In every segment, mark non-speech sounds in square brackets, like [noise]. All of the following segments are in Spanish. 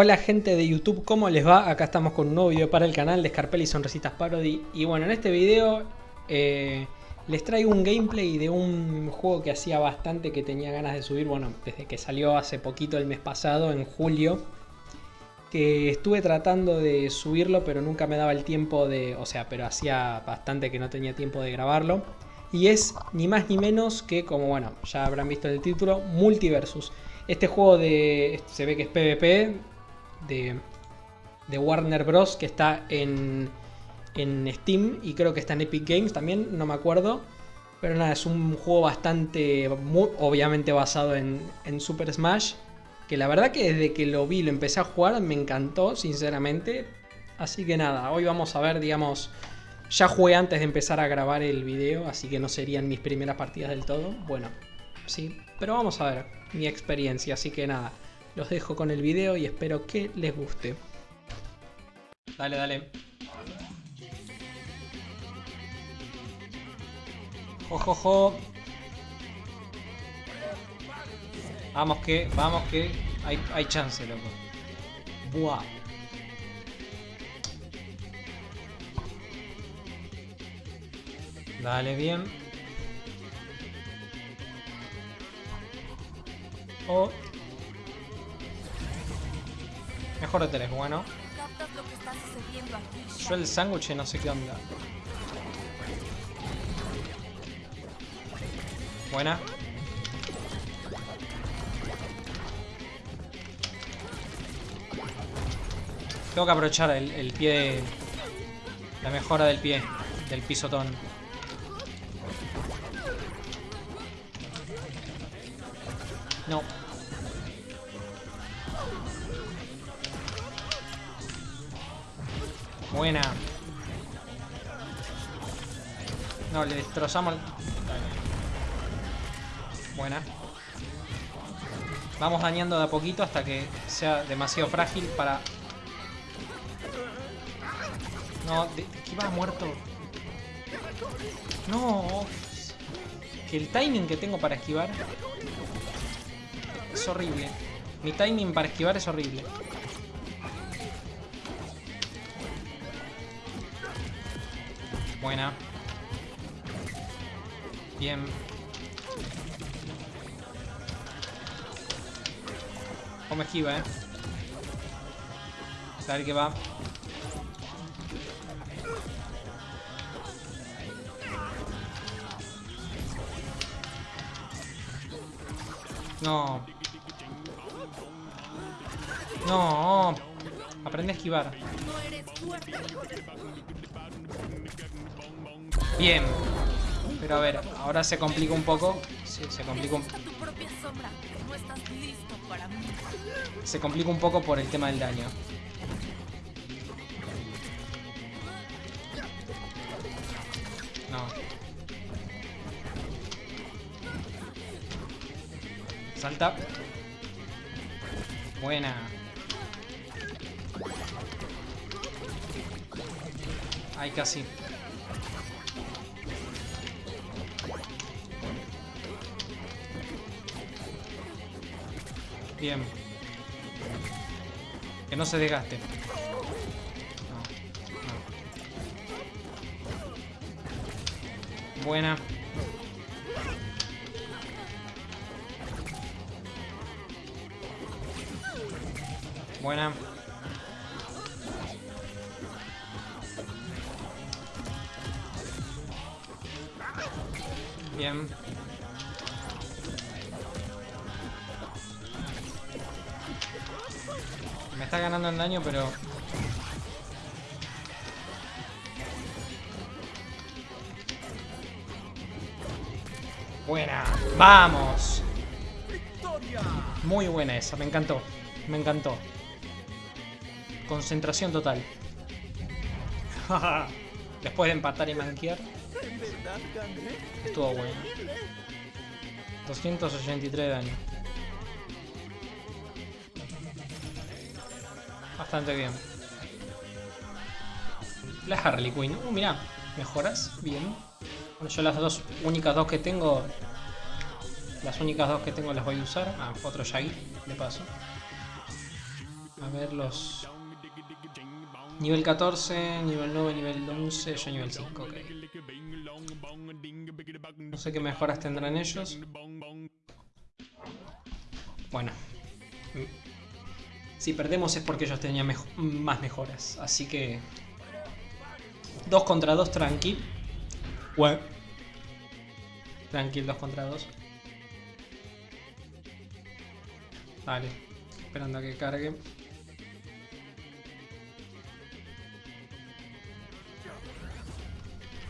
Hola gente de YouTube, ¿cómo les va? Acá estamos con un nuevo video para el canal de Scarpelli Sonrisitas Parody. Y bueno, en este video eh, les traigo un gameplay de un juego que hacía bastante que tenía ganas de subir Bueno, desde que salió hace poquito el mes pasado, en julio Que estuve tratando de subirlo pero nunca me daba el tiempo de... O sea, pero hacía bastante que no tenía tiempo de grabarlo. Y es ni más ni menos que, como bueno, ya habrán visto el título, Multiversus. Este juego de se ve que es PvP, de, Warner Bros. que está en, en Steam y creo que está en Epic Games también, no me acuerdo. Pero nada, es un juego bastante, obviamente basado en, en, Super Smash. Que la verdad que desde que lo vi, lo empecé a jugar, me encantó, sinceramente. Así que nada, hoy vamos a ver, digamos... Ya jugué antes de empezar a grabar el video, así que no serían mis primeras partidas del todo. Bueno, sí, pero vamos a ver mi experiencia, así que nada. Los dejo con el video y espero que les guste. Dale, dale. Jojojo. Vamos que, vamos que hay, hay chance, loco. Buah. Dale bien. Oh. Mejor de tres, bueno. Yo el sándwich no sé qué onda. Buena. Tengo que aprovechar el pie La mejora del pie. Del pisotón. No. Buena. No, le destrozamos Buena. Vamos dañando de a poquito hasta que sea demasiado frágil para... No, de... muerto. No. Que el timing que tengo para esquivar es horrible. Mi timing para esquivar es horrible. Buena. Bien. Como esquiva, eh. A qué va. No. No. Aprende a esquivar. Bien. Pero a ver, ahora se complica un poco. Sí, se complica un... Se complica un poco por el tema del daño. No. Salta. Buena. Ay, casi. Bien. Que no se desgaste. Buena. Buena. Bien. Está ganando en daño, pero... Buena. ¡Vamos! Muy buena esa, me encantó. Me encantó. Concentración total. [laughs] Después de empatar y manquear. Estuvo bueno. 283 de daño. Bastante bien. La Harley Quinn. Uh, mira, mejoras. Bien. Yo las dos únicas dos que tengo... Las únicas dos que tengo las voy a usar. Ah, otro Shaggy, de paso. A ver los... Nivel 14, nivel 9, nivel 11, yo nivel 5, ok. No sé qué mejoras tendrán ellos. Bueno. Si perdemos es porque ellos tenían más mejoras. Así que... 2 contra 2 tranqui. Bueno. Tranquil, 2 contra 2. Vale. Esperando a que cargue.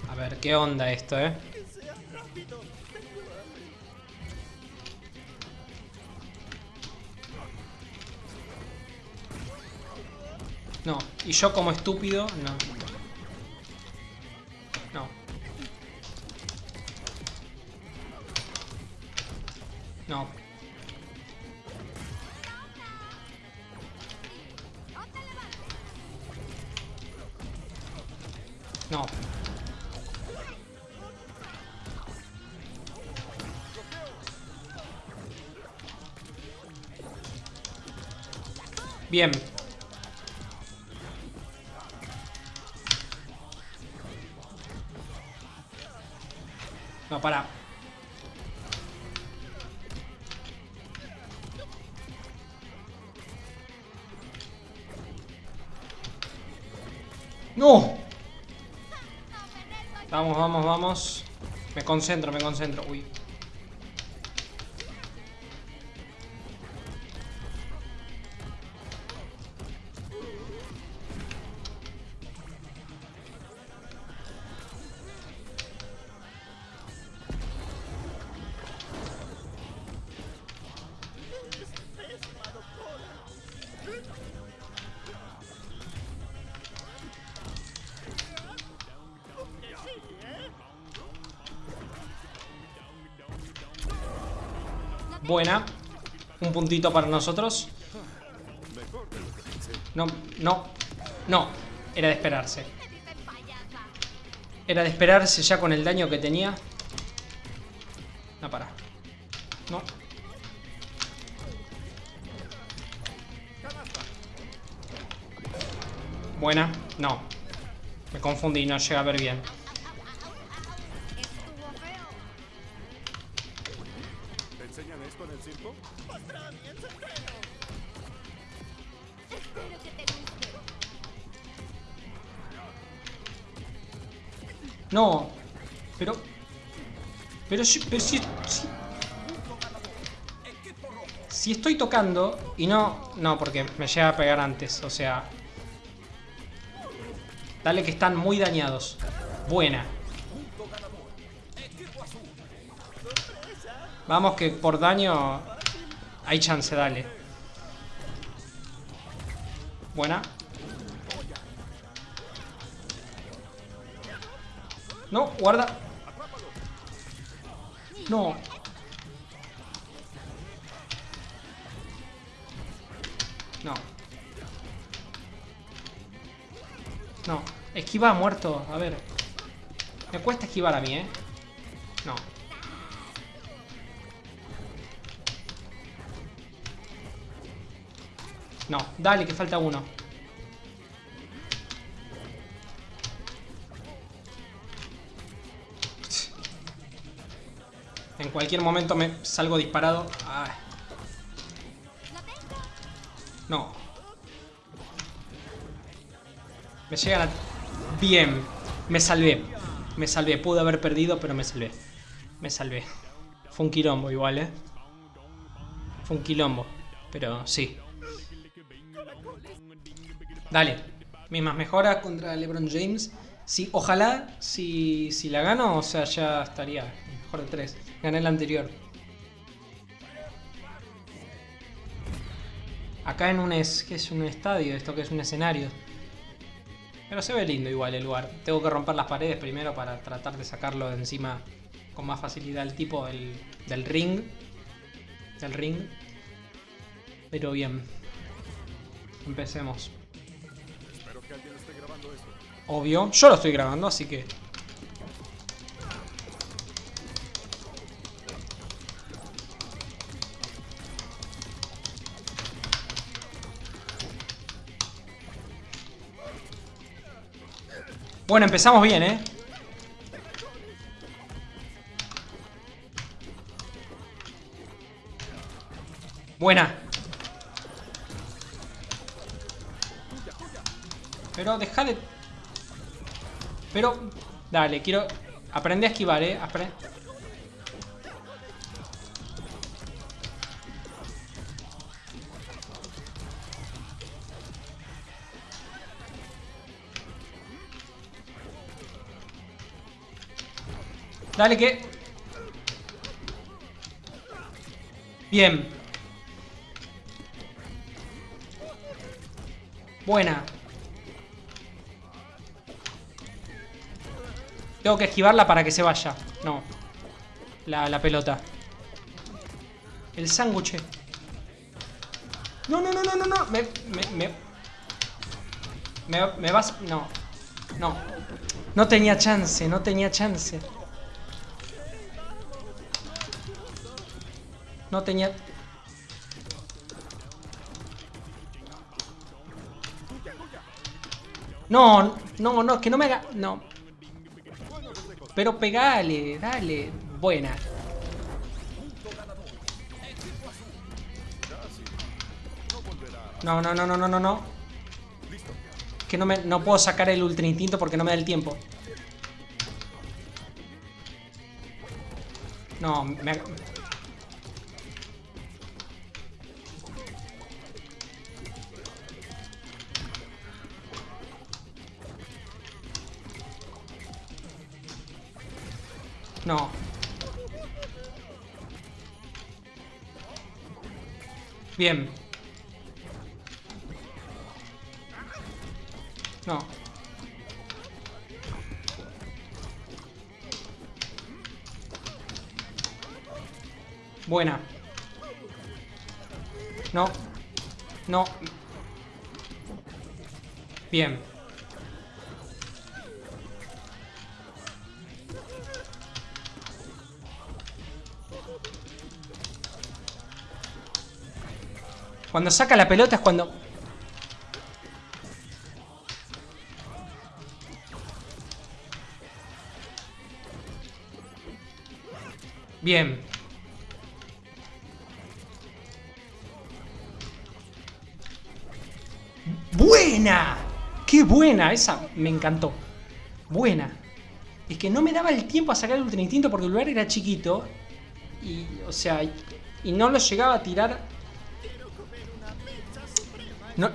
A ver, ¿qué onda esto, eh? No, y yo como estúpido, no. No. No. No. Bien. Concentro, me concentro. Uy. Puntito para nosotros. No, no, no. Era de esperarse. Era de esperarse ya con el daño que tenía. No, para. No. Buena. No. Me confundí, no llega a ver bien. No. Pero... Pero, si, pero si, si... estoy tocando y no... No, porque me llega a pegar antes, o sea... Dale que están muy dañados. Buena. Vamos que por daño... Hay chance, dale. Buena. No, guarda. No. No. No. Esquiva muerto. A ver. Me cuesta esquivar a mí, ¿eh? No. No. Dale, que falta uno. En cualquier momento me salgo disparado. No. Me llegan a... Bien. Me salvé. Me salvé. Pude haber perdido, pero me salvé. Me salvé. Fue un quilombo igual, ¿eh? Fue un quilombo. Pero sí. Dale. Mismas mejoras contra LeBron James. Sí, ojalá, si, si la gano, o sea, ya estaría mejor de tres. Gané el anterior. Acá en un, es, que es un estadio, esto que es un escenario. Pero se ve lindo igual el lugar. Tengo que romper las paredes primero para tratar de sacarlo de encima con más facilidad el tipo del, del ring. Del ring. Pero bien. Empecemos. Obvio. Yo lo estoy grabando, así que Bueno, empezamos bien, ¿eh? Buena. Pero déjale... Pero... Dale, quiero... Aprende a esquivar, ¿eh? Aprende... Dale que... Bien. Buena. Tengo que esquivarla para que se vaya. No. La, la pelota. El sándwich. No, no, no, no, no, no. Me, me, me, me, me vas... No. No. No tenía chance, no tenía chance. No tenía... No, no, no, que no me haga... No. Pero pegale, dale. Buena. No, no, no, no, no, no, no. Que no me... No puedo sacar el ultra instinto porque no me da el tiempo. No, me... Bien. No. Buena. No. No. Bien. Cuando saca la pelota es cuando... Bien. ¡Buena! ¡Qué buena! Esa me encantó. Buena. Es que no me daba el tiempo a sacar el Ultra Instinto porque el lugar era chiquito. Y, o sea, y no lo llegaba a tirar no,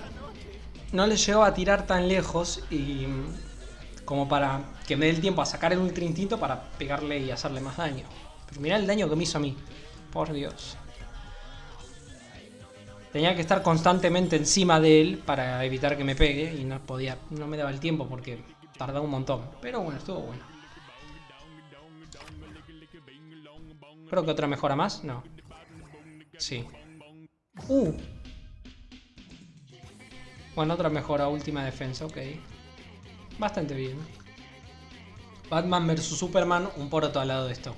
no le llegó a tirar tan lejos y como para que me dé el tiempo a sacar el ultra instinto para pegarle y hacerle más daño. Pero mirá el daño que me hizo a mí. Por Dios. Tenía que estar constantemente encima de él para evitar que me pegue y no podía, no me daba el tiempo porque tardaba un montón. Pero bueno, estuvo bueno. Creo que otra mejora más, no. Sí. Uh, bueno, otra mejora, última defensa, ok. Bastante bien. Batman vs Superman, un poroto al lado de esto.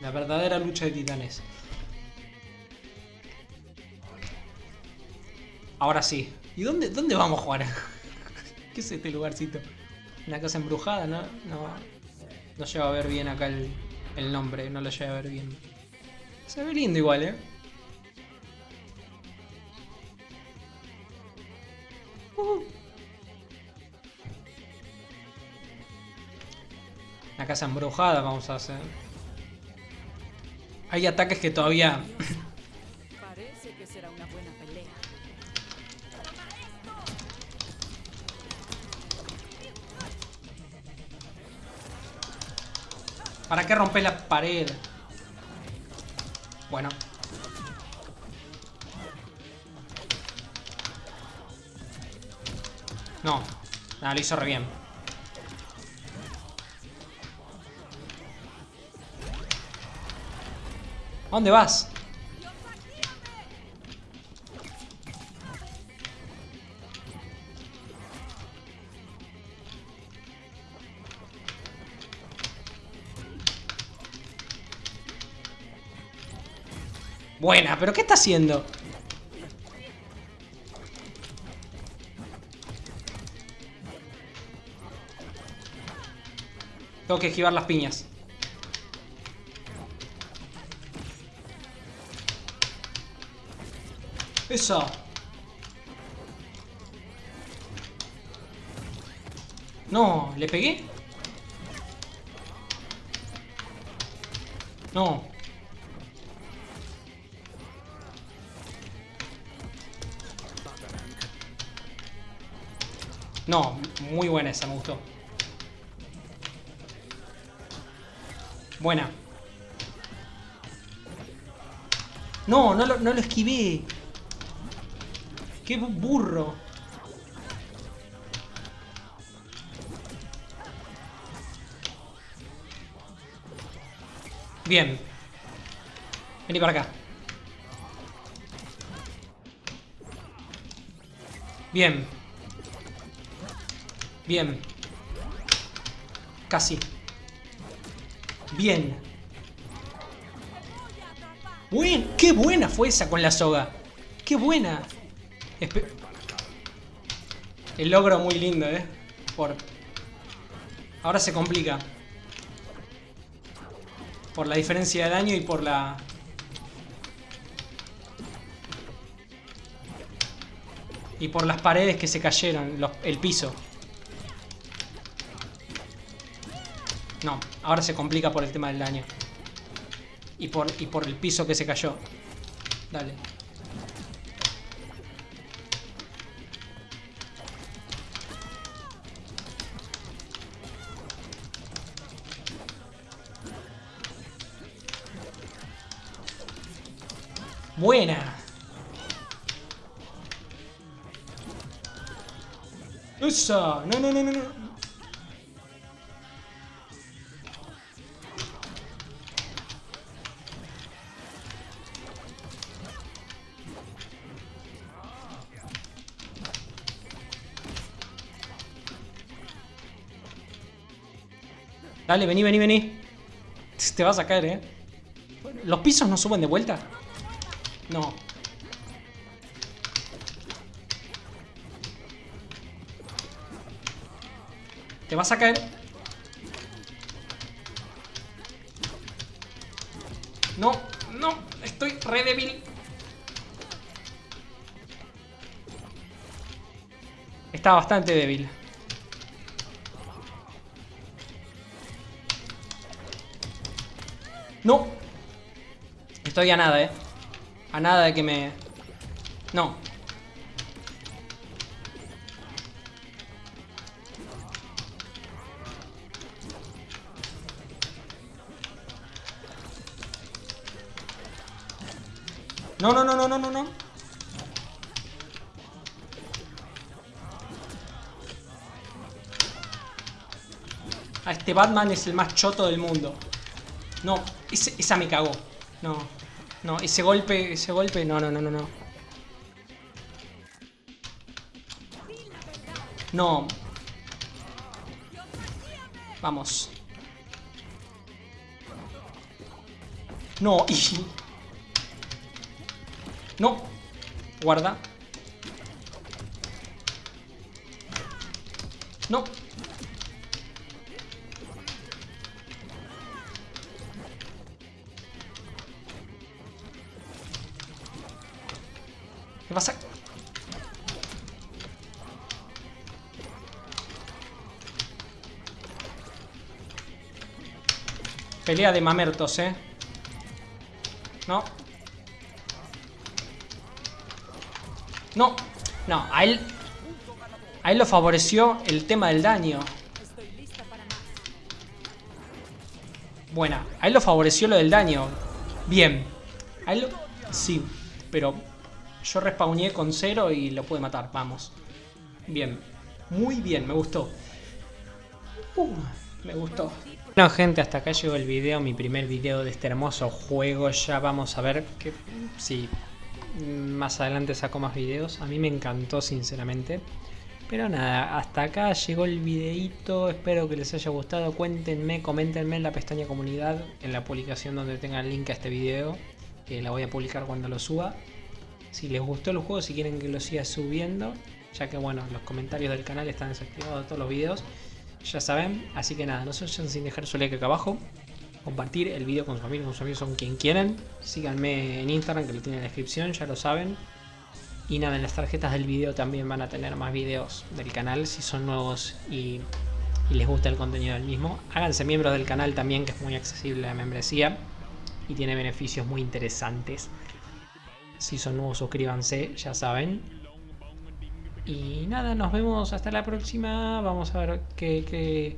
La verdadera lucha de titanes. Ahora sí. ¿Y dónde, dónde vamos a jugar? [laughs] ¿Qué es este lugarcito? Una casa embrujada, ¿no? No, no llego a ver bien acá el, el nombre, no lo llego a ver bien. Se ve lindo igual, ¿eh? La casa embrujada vamos a hacer. Hay ataques que todavía... Parece que será una buena pelea. ¿Para qué romper la pared? Bueno. No. Nada, lo hizo re bien. dónde vas? Buena, pero ¿qué está haciendo? Tengo que esquivar las piñas. No, ¿le pegué? No. No, muy buena esa, me gustó. Buena. No, no lo, no lo esquivé. ¡Qué burro! Bien. Vení para acá. Bien. Bien. Casi. Bien. Buen, ¡Qué buena fue esa con la soga! ¡Qué buena! El logro muy lindo, ¿eh? Por... Ahora se complica. Por la diferencia de daño y por la... Y por las paredes que se cayeron, el piso. No, ahora se complica por el tema del daño. Y por, y por el piso que se cayó. Dale. Buena. No, no, no, no, no. Dale, vení, vení, vení. Te vas a caer, eh. ¿Los pisos no suben de vuelta? No. Te vas a caer. No, no, estoy re débil. Está bastante débil. No. Estoy a nada, eh. A nada de que me... No. No, no, no, no, no, no, no. Ah, este Batman es el más choto del mundo. No, esa me cagó. No. No, ese golpe, ese golpe, no, no, no, no, no. No. Vamos. No. [laughs] No. Guarda. No. Pelea de mamertos, ¿eh? No. No. No, a él... A él lo favoreció el tema del daño. Buena. A él lo favoreció lo del daño. Bien. A él lo... Sí, pero yo respawné con cero y lo pude matar, vamos. Bien, muy bien, me gustó. Uh, me gustó. Bueno gente, hasta acá llegó el video, mi primer video de este hermoso juego. Ya vamos a ver que si más adelante saco más videos. A mí me encantó sinceramente. Pero nada, hasta acá llegó el videito, espero que les haya gustado, cuéntenme, coméntenme en la pestaña comunidad, en la publicación donde tenga el link a este video, que la voy a publicar cuando lo suba si les gustó el juego, si quieren que lo siga subiendo, ya que bueno, los comentarios del canal están desactivados de todos los videos. Ya saben. Así que nada, no se vayan sin dejar su like acá abajo. Compartir el video con sus amigos, con sus amigos, con quien quieran. Síganme en Instagram que lo tiene en la descripción, ya lo saben. Y nada, en las tarjetas del video también van a tener más videos del canal si son nuevos y, y les gusta el contenido del mismo. Háganse miembros del canal también, que es muy accesible la membresía y tiene beneficios muy interesantes. Si son nuevos, suscríbanse, ya saben. Y nada, nos vemos hasta la próxima. Vamos a ver qué, qué,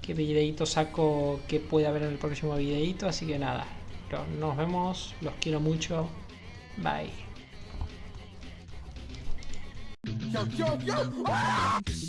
qué videito saco, que puede haber en el próximo videito. Así que nada, nos vemos, los quiero mucho. Bye. Yo.